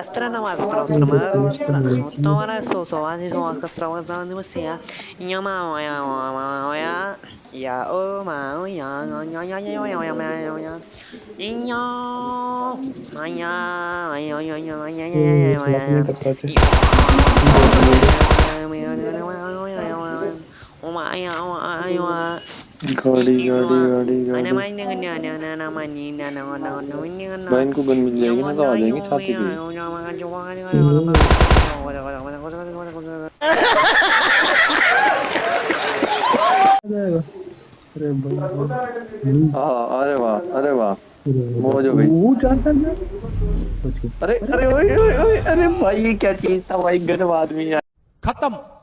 Astronautas, estranho astronautas, sou sou as as astronautas, andam assim, a minha mão, não mão, a e a o mão, e a o o o o गाड़ी गाड़ी गाड़ी गाड़ी भाई इनको gun मिल जाएगी ना तो आ जाएँगे छाती पे अरे वाह अरे वाह मौज हो गई अरे अरे ओए ओए ओए अरे भाई ये क्या चीज़ था भाई गजब आदमी खत्म